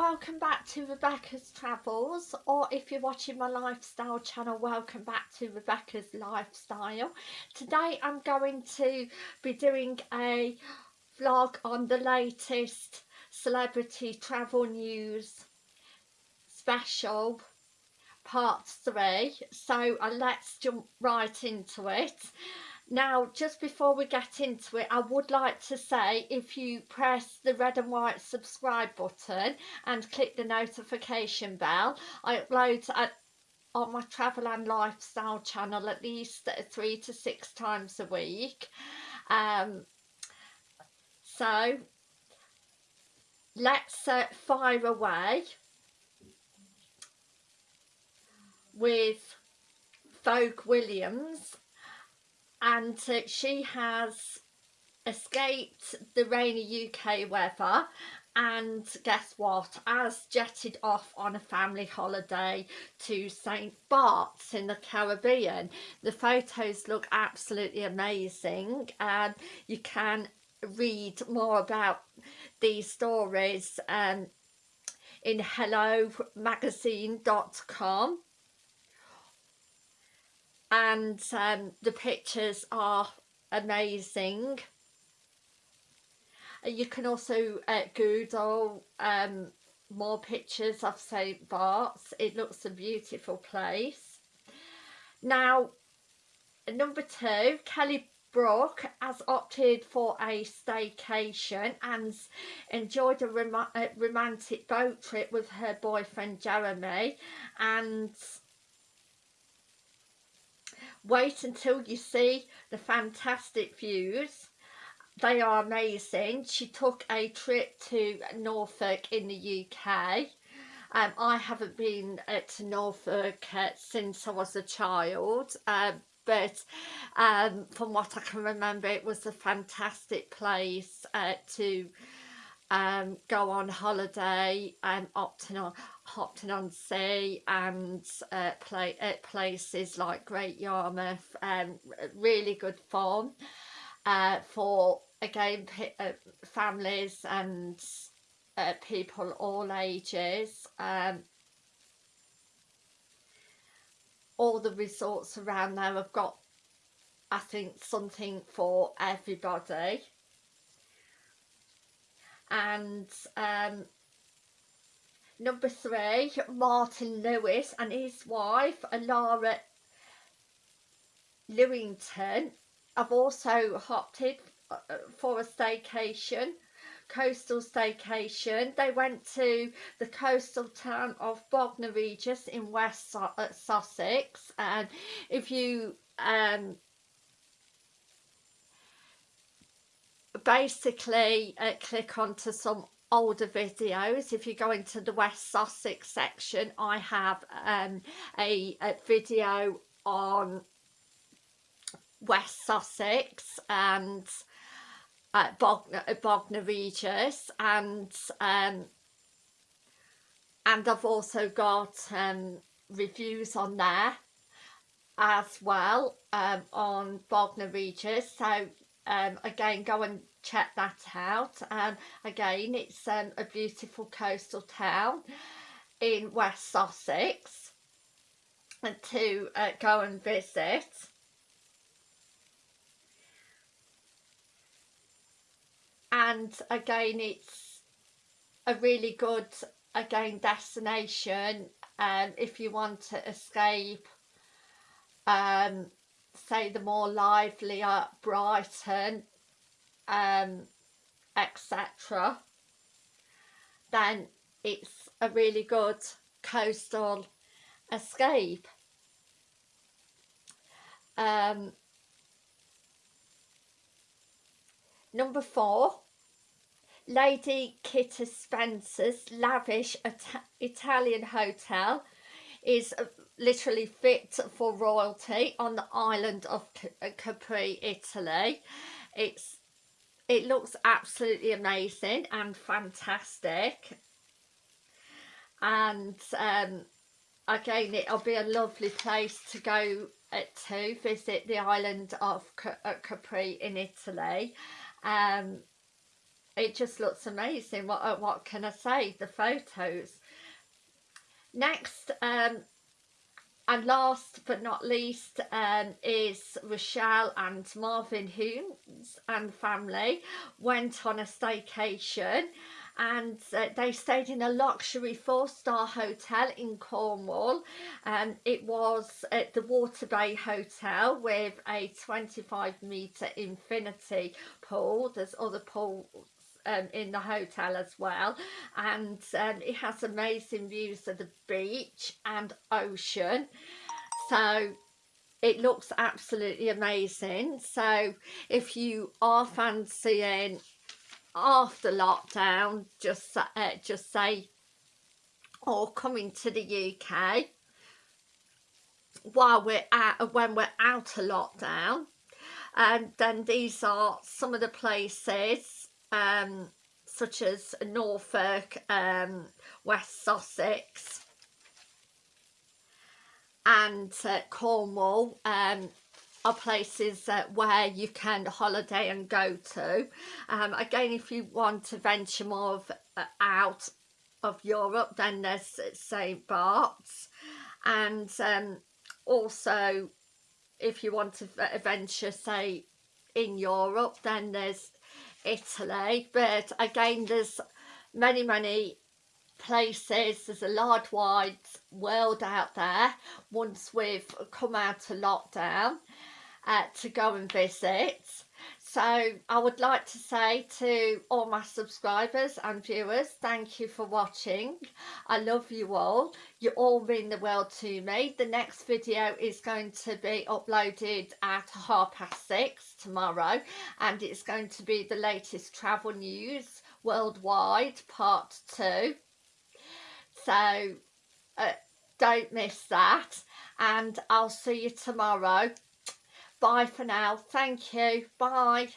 welcome back to Rebecca's Travels or if you're watching my lifestyle channel welcome back to Rebecca's Lifestyle. Today I'm going to be doing a vlog on the latest celebrity travel news special part 3 so uh, let's jump right into it. Now, just before we get into it, I would like to say if you press the red and white subscribe button and click the notification bell, I upload at, on my travel and lifestyle channel at least three to six times a week. Um, so, let's uh, fire away with Vogue Williams and uh, she has escaped the rainy UK weather and guess what? Has jetted off on a family holiday to St Bart's in the Caribbean. The photos look absolutely amazing and you can read more about these stories um, in hellomagazine.com and um, the pictures are amazing. You can also uh, google um, more pictures of St Bart's. It looks a beautiful place. Now number two Kelly Brook has opted for a staycation and enjoyed a rom a romantic boat trip with her boyfriend Jeremy and wait until you see the fantastic views. They are amazing. She took a trip to Norfolk in the UK um, I haven't been uh, to Norfolk uh, since I was a child uh, but um, from what I can remember it was a fantastic place uh, to um, go on holiday and Upton on Hopton on Sea and uh, play at places like Great Yarmouth and um, really good fun uh, for again uh, families and uh, people all ages um, all the resorts around there have got I think something for everybody and um, number three Martin Lewis and his wife Alara Lewington have also opted uh, for a staycation coastal staycation. They went to the coastal town of Bognor Regis in West uh, Sussex. And if you um, basically uh, click onto some older videos. If you go into the West Sussex section I have um, a, a video on West Sussex and uh, uh, Bognor Regis and um, and I've also got um, reviews on there as well um, on Bognor Regis. So um, again go and check that out. And again it's um, a beautiful coastal town in West Sussex. And to uh, go and visit. And again it's a really good again destination um, if you want to escape um, say the more livelier Brighton um, etc then it's a really good coastal escape um, number four Lady Kitty Spencer's lavish Ita Italian hotel is literally fit for royalty on the island of uh, Capri, Italy. It's It looks absolutely amazing and fantastic. And um, again, it'll be a lovely place to go uh, to visit the island of uh, Capri in Italy. Um, it just looks amazing what uh, what can I say the photos next um and last but not least um, is Rochelle and Marvin Humes and family went on a staycation and uh, they stayed in a luxury four-star hotel in Cornwall. And it was at the Water Bay Hotel with a 25 metre infinity pool. There's other pools um, in the hotel as well. And um, it has amazing views of the beach and ocean. So it looks absolutely amazing. So if you are fancying after lockdown just uh, just say or coming to the UK while we're out when we're out of lockdown. And then these are some of the places um, such as Norfolk um, West Sussex and uh, Cornwall um, are places uh, where you can holiday and go to. Um, again, if you want to venture more of, uh, out of Europe, then there's St. Bart's. And um, also, if you want to venture, say, in Europe, then there's Italy. But again, there's many, many places there's a large wide world out there once we've come out of lockdown uh, to go and visit so I would like to say to all my subscribers and viewers thank you for watching. I love you all. You all mean the world to me. The next video is going to be uploaded at half past six tomorrow and it's going to be the latest travel news worldwide part two. So uh, don't miss that and I'll see you tomorrow bye for now. Thank you. Bye